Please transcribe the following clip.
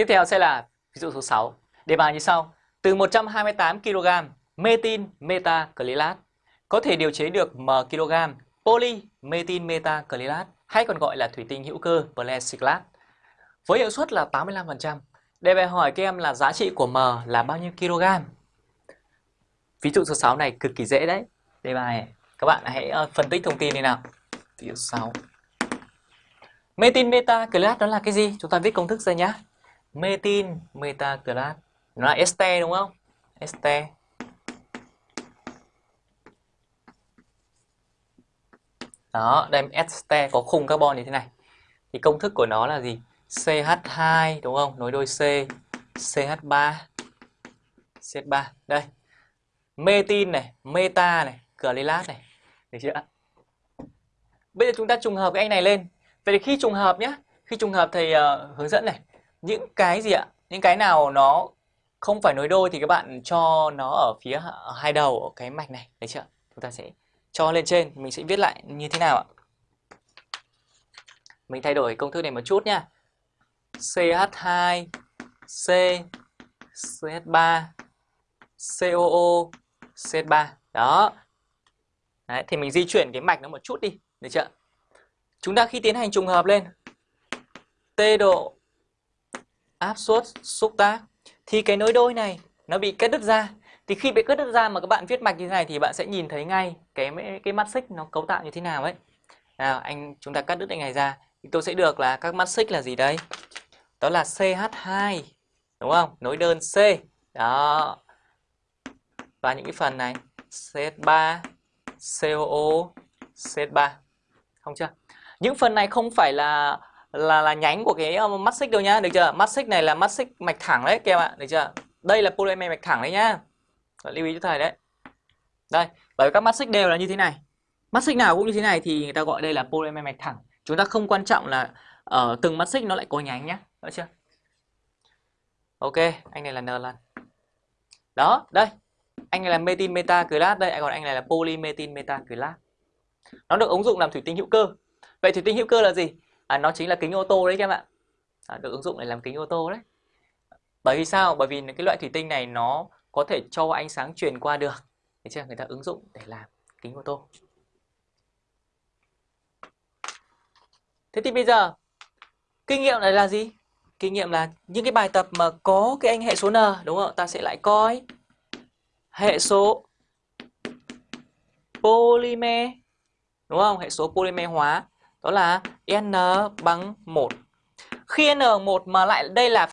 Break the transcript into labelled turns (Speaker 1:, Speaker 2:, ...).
Speaker 1: Tiếp theo sẽ là ví dụ số 6. Đề bài như sau. Từ 128 kg metin metacrylat có thể điều chế được m kg poly metin metacrylat hay còn gọi là thủy tinh hữu cơ plexiglas với hiệu suất là 85%. Đề bài hỏi các em là giá trị của m là bao nhiêu kg? Ví dụ số 6 này cực kỳ dễ đấy. Đề bài, các bạn hãy ờ, phân tích thông tin đi nào. Ví dụ 6. Metin metacrylat đó là cái gì? Chúng ta viết công thức ra nhé Metin metacrylat nó là este đúng không? Este. Đó, đây este có khung carbon như thế này. Thì công thức của nó là gì? CH2 đúng không? Nối đôi C, CH3, CH3. Đây. Metin này, meta này, clylat này. Được chưa? Bây giờ chúng ta trùng hợp cái anh này lên. Vậy thì khi trùng hợp nhé, khi trùng hợp thầy uh, ờ, hướng dẫn này, những cái gì ạ? Những cái nào nó không phải nối đôi thì các bạn cho nó ở phía hai đầu ở cái mạch này, đấy chưa? Chúng ta sẽ cho lên trên, mình sẽ viết lại như thế nào ạ? Mình thay đổi công thức này một chút nha. CH2 C CH3 COO CH3 đó Đấy, thì mình di chuyển cái mạch nó một chút đi được chưa chúng ta khi tiến hành trùng hợp lên t độ áp suất, xúc tác. Thì cái nối đôi này, nó bị cắt đứt ra. Thì khi bị cắt đứt ra mà các bạn viết mạch như thế này thì bạn sẽ nhìn thấy ngay cái cái mắt xích nó cấu tạo như thế nào ấy. Nào, anh, chúng ta cắt đứt anh này ra. Thì tôi sẽ được là các mắt xích là gì đây? Đó là CH2 đúng không? Nối đơn C. Đó. Và những cái phần này CH3 COO CH3 không chưa? Những phần này không phải là là là nhánh của cái um, mắt xích đâu nhá, được chưa? Mắt xích này là mắt xích mạch thẳng đấy, các em ạ được chưa? Đây là polymer mạch thẳng đấy nhá. Lưu ý cho thầy đấy. Đây, bởi vì các mắt xích đều là như thế này. Mắt xích nào cũng như thế này thì người ta gọi đây là polymer mạch thẳng. Chúng ta không quan trọng là ở từng mắt xích nó lại có nhánh nhá, được chưa? Ok, anh này là n lần. Đó, đây. Anh này là metin metacrylat đây, còn anh này là polymetin metacrylat nó được ứng dụng làm thủy tinh hữu cơ. Vậy thủy tinh hữu cơ là gì? À, nó chính là kính ô tô đấy các bạn. À, được ứng dụng để làm kính ô tô đấy. Bởi vì sao? Bởi vì cái loại thủy tinh này nó có thể cho ánh sáng truyền qua được. Thế chưa? Người ta ứng dụng để làm kính ô tô. Thế thì bây giờ kinh nghiệm này là gì? Kinh nghiệm là những cái bài tập mà có cái anh hệ số n đúng không ta sẽ lại coi hệ số polymer đúng không? Hệ số polymer hóa đó là n bằng 1 khi n1 mà lại đây là